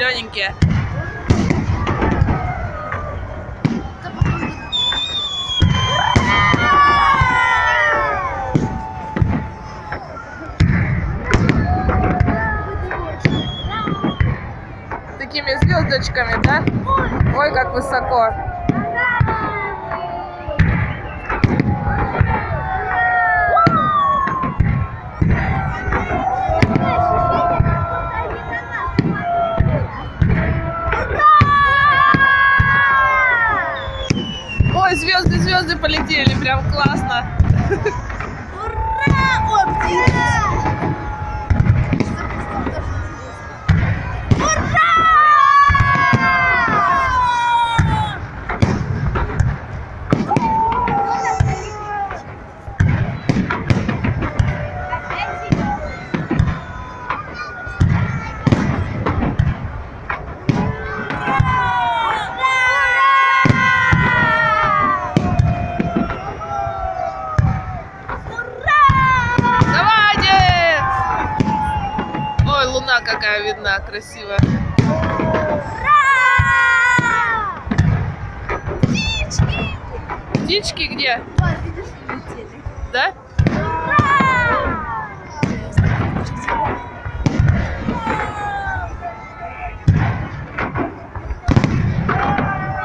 зелененькие. Такими звездочками, да? Ой, как высоко. Звезды, звезды полетели, прям классно. Ура! О, птица! Ура! Какая видна, красивая. Птички! Птички где? Вот, видишь, улетели. Да?